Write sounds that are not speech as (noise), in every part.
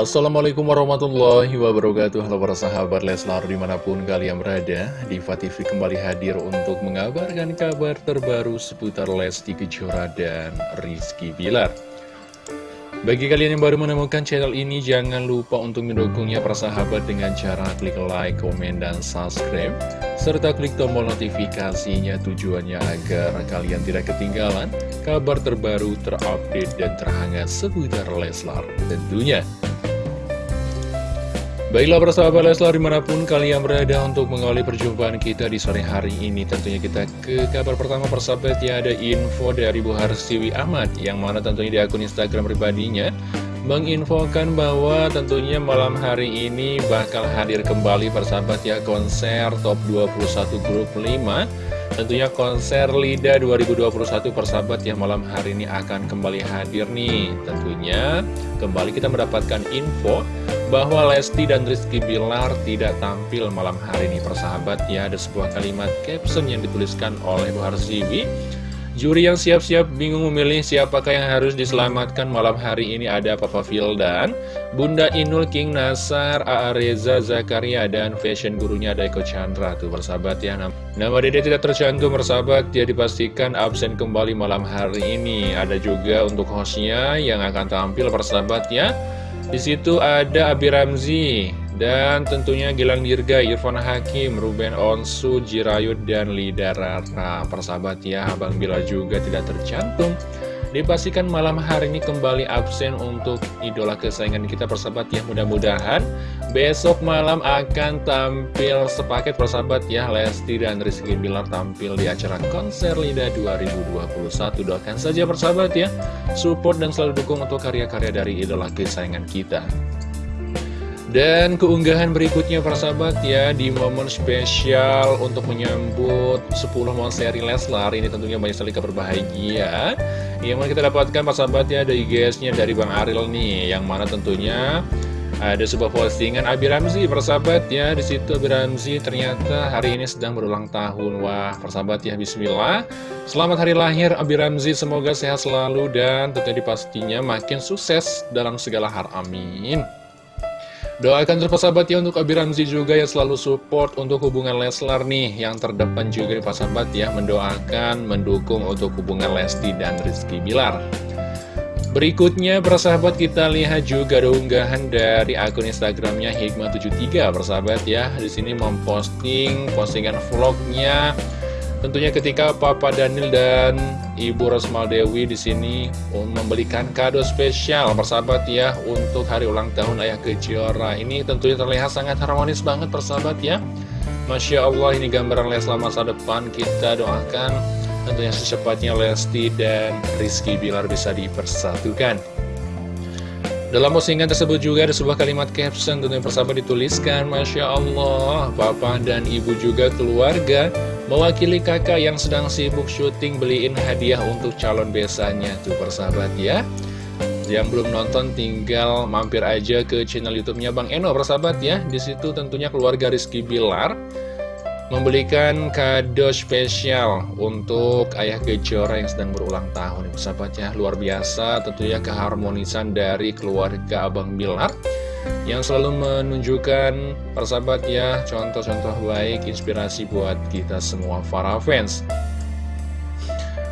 Assalamualaikum warahmatullahi wabarakatuh Halo para sahabat Leslar di mana pun kalian berada Diva TV kembali hadir untuk mengabarkan kabar terbaru seputar Lesti Kejora dan Rizky Bilar bagi kalian yang baru menemukan channel ini, jangan lupa untuk mendukungnya persahabat dengan cara klik like, komen, dan subscribe. Serta klik tombol notifikasinya tujuannya agar kalian tidak ketinggalan kabar terbaru, terupdate, dan terhangat seputar Leslar tentunya. Baiklah persahabat Leslar di mana pun kalian berada untuk mengawali perjumpaan kita di sore hari ini Tentunya kita ke kabar pertama persahabat ya ada info dari Bu Harsiwi Ahmad Yang mana tentunya di akun Instagram pribadinya Menginfokan bahwa tentunya malam hari ini bakal hadir kembali persahabat ya konser top 21 grup 5 Tentunya konser LIDA 2021 persahabat ya malam hari ini akan kembali hadir nih. Tentunya kembali kita mendapatkan info bahwa Lesti dan Rizky Bilar tidak tampil malam hari ini persahabat ya ada sebuah kalimat caption yang dituliskan oleh Bu Harziwi Juri yang siap-siap bingung memilih siapakah yang harus diselamatkan malam hari ini ada Papa Fildan, Bunda Inul King Nasar, A.A. Reza Zakaria, dan fashion gurunya ada Eko Chandra tuh persahabat ya. Nama dede tidak tercantum persahabat ya dipastikan absen kembali malam hari ini. Ada juga untuk hostnya yang akan tampil persahabat ya. Di situ ada Abi Ramzi dan tentunya Gilang Dirga, Irfan Hakim, Ruben Onsu, Jirayut, dan Lida Rara. Persahabat ya, Abang Bila juga tidak tercantum. Dipastikan malam hari ini kembali absen untuk idola kesayangan kita persahabat ya. Mudah-mudahan besok malam akan tampil sepaket persahabat ya. Lesti dan Rizky Bilar tampil di acara konser Lida 2021 doakan saja persahabat ya support dan selalu dukung untuk karya-karya dari idola kesayangan kita. Dan keunggahan berikutnya persahabat ya di momen spesial untuk menyambut 10 seri Leslar. Ini tentunya banyak sekali kabar bahagia yang mana kita dapatkan persahabat ya ada IGS-nya dari Bang Aril nih yang mana tentunya ada sebuah postingan Abi Ramzi persahabat ya di situ Abi Ramzi ternyata hari ini sedang berulang tahun. Wah persahabat ya Bismillah. Selamat hari lahir Abi Ramzi semoga sehat selalu dan tentunya pastinya makin sukses dalam segala hal amin Doakan terus sahabat ya untuk Abi Ramzi juga yang selalu support untuk hubungan Leslar nih. Yang terdepan juga nih sahabat ya mendoakan, mendukung untuk hubungan Lesti dan Rizky Bilar. Berikutnya persahabat kita lihat juga ada unggahan dari akun Instagramnya Hikmah73 persahabat ya. Di sini memposting postingan vlognya Tentunya ketika Papa Daniel dan Ibu Rosmal Dewi di sini membelikan kado spesial persahabat ya untuk hari ulang tahun Ayah Kejora. Ini tentunya terlihat sangat harmonis banget persahabat ya. Masya Allah ini gambaran Leslar masa depan kita doakan tentunya secepatnya Lesti dan Rizky Bilar bisa dipersatukan. Dalam postingan tersebut juga ada sebuah kalimat caption tentunya persahabat dituliskan Masya Allah, Papa dan Ibu juga keluarga Mewakili kakak yang sedang sibuk syuting beliin hadiah untuk calon besanya Tuh persahabat ya. Yang belum nonton tinggal mampir aja ke channel youtube-nya Bang Eno persahabat ya. Di situ tentunya keluarga Rizky Bilar membelikan kado spesial untuk Ayah Kejora yang sedang berulang tahun. Ya luar biasa tentunya keharmonisan dari keluarga Abang Bilar yang selalu menunjukkan persahabat ya contoh-contoh baik inspirasi buat kita semua para fans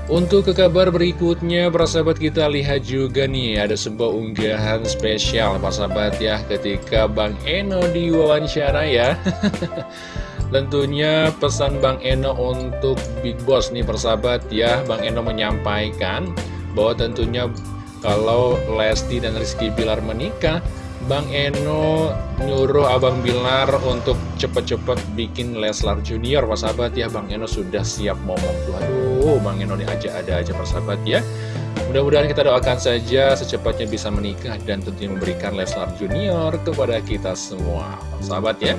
untuk ke kabar berikutnya, persahabat kita lihat juga nih, ada sebuah unggahan spesial, persahabat ya, ketika Bang Eno diwawancara ya. (laughs) Tentunya pesan Bang Eno untuk Big Boss nih persahabat ya Bang Eno menyampaikan bahwa tentunya kalau Lesti dan Rizky Bilar menikah Bang Eno nyuruh Abang Bilar untuk cepet-cepet bikin Leslar Junior. Persahabat ya Bang Eno sudah siap ngomong tuh Aduh Bang Eno diajak ada aja persahabat ya. Mudah-mudahan kita doakan saja secepatnya bisa menikah dan tentunya memberikan Leslar Junior kepada kita semua. Sahabat ya.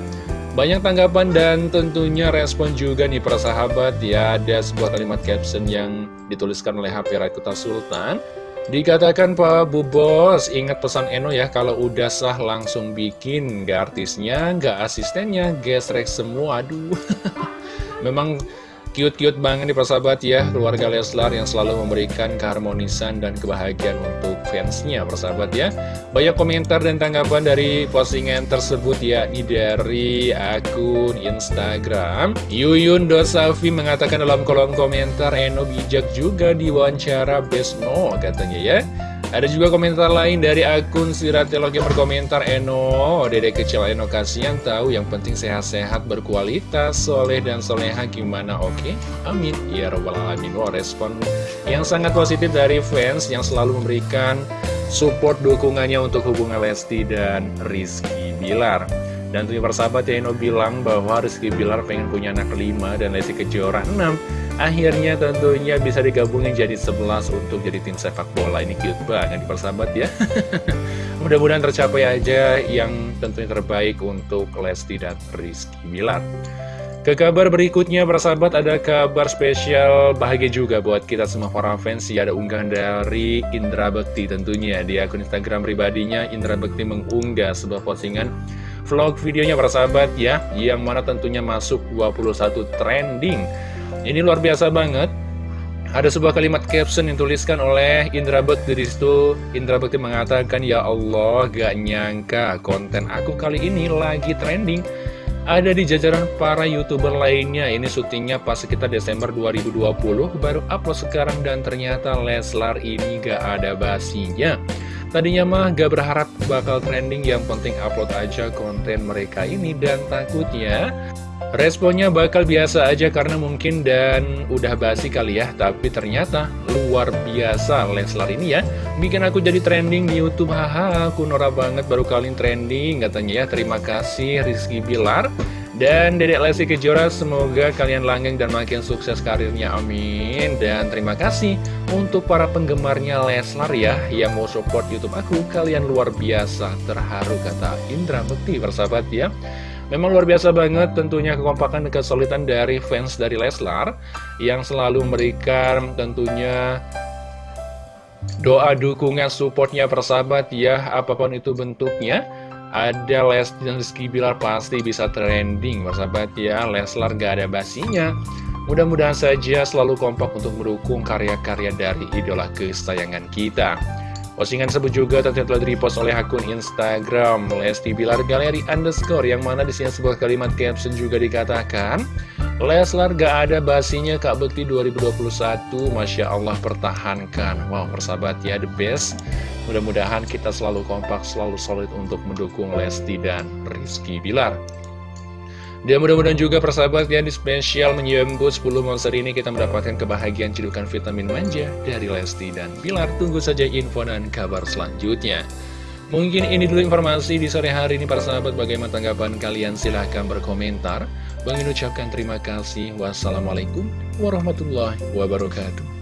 Banyak tanggapan dan tentunya respon juga nih para sahabat ya. Ada sebuah kalimat caption yang dituliskan oleh HP Raikuta Sultan Dikatakan Pak Bu Bos, ingat pesan Eno ya Kalau udah sah langsung bikin Gak artisnya, gak asistennya, gesrek semua Aduh. (laughs) Memang Cute-cute banget nih persahabat ya Keluarga Leslar yang selalu memberikan keharmonisan dan kebahagiaan untuk fansnya persahabat ya. Banyak komentar dan tanggapan dari postingan tersebut yakni dari akun Instagram. Yuyun Dosafi mengatakan dalam kolom komentar Eno bijak juga diwawancara Besno katanya ya ada juga komentar lain dari akun Siratelog yang berkomentar Eno, dede kecil Eno kasihan tahu yang penting sehat-sehat berkualitas, soleh dan soleha gimana oke? Okay? Amin. Ya robbal alamin. Wow, respon yang sangat positif dari fans yang selalu memberikan support dukungannya untuk hubungan Lesti dan Rizky Bilar. Dan tentunya persahabat ya Eno bilang bahwa Rizky Bilar pengen punya anak kelima dan Lesti Kejora 6 Akhirnya tentunya bisa digabungin jadi 11 untuk jadi tim sepak bola. Ini cute banget persahabat ya. (laughs) Mudah-mudahan tercapai aja yang tentunya terbaik untuk Lesti dan Rizky Bilar. Ke kabar berikutnya persahabat ada kabar spesial bahagia juga buat kita semua para fans. Ya ada unggahan dari Indra Bekti tentunya di akun Instagram pribadinya. Indra Bekti mengunggah sebuah postingan vlog videonya persahabat ya yang mana tentunya masuk 21 trending ini luar biasa banget. Ada sebuah kalimat caption yang tuliskan oleh Indra Bekti di situ. Indra Bekti mengatakan, Ya Allah, gak nyangka konten aku kali ini lagi trending. Ada di jajaran para youtuber lainnya. Ini syutingnya pas sekitar Desember 2020, baru upload sekarang dan ternyata Leslar ini gak ada basinya. Tadinya mah gak berharap bakal trending, yang penting upload aja konten mereka ini dan takutnya Responnya bakal biasa aja karena mungkin dan udah basi kali ya. Tapi ternyata luar biasa Leslar ini ya. Bikin aku jadi trending di Youtube. Haha aku norak banget baru kali trending katanya ya. Terima kasih Rizky Bilar dan Dedek Lesti Kejora semoga kalian langgeng dan makin sukses karirnya amin. Dan terima kasih untuk para penggemarnya Leslar ya Yang mau support Youtube aku. Kalian luar biasa terharu kata Indra Bekti persahabat ya. Memang luar biasa banget tentunya kekompakan dan kesulitan dari fans dari Leslar Yang selalu memberikan tentunya doa dukungan supportnya persahabat ya Apa pun itu bentuknya ada Lesti dan Rizky Bilar pasti bisa trending persahabat ya. Leslar gak ada basinya. Mudah-mudahan saja selalu kompak untuk mendukung karya-karya dari idola kesayangan kita. Postingan tersebut juga tentunya telah di-repost oleh akun Instagram Lesti Bilar Galeri underscore yang mana di sini sebuah kalimat caption juga dikatakan Leslar gak ada basinya Kak Bekti 2021 Masya Allah pertahankan Wow persahabat ya the best Mudah-mudahan kita selalu kompak selalu solid untuk mendukung Lesti dan Rizky Bilar dan mudah-mudahan juga persahabat ya di spesial menyambut 10 monster ini kita mendapatkan kebahagiaan cedukan vitamin manja dari Lesti dan Bilar. Tunggu saja info dan kabar selanjutnya. Mungkin ini dulu informasi di sore hari ini para sahabat bagaimana tanggapan kalian silahkan berkomentar. Bang ucapkan terima kasih. Wassalamualaikum warahmatullahi wabarakatuh.